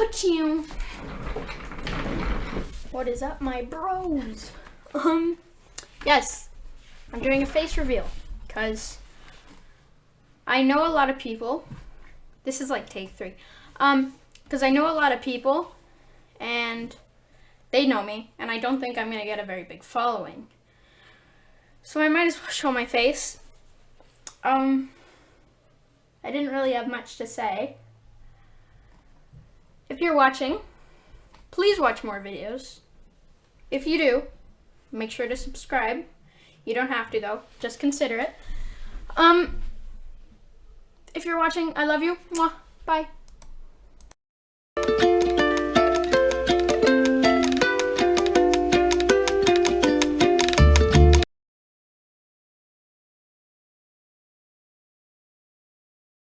Pachoo. What is up, my bros? Um, yes, I'm doing a face reveal because I know a lot of people. This is like take three. Um, because I know a lot of people and they know me, and I don't think I'm gonna get a very big following. So I might as well show my face. Um, I didn't really have much to say. If you're watching, please watch more videos. If you do, make sure to subscribe. You don't have to though, just consider it. Um, if you're watching, I love you. Mwah. Bye.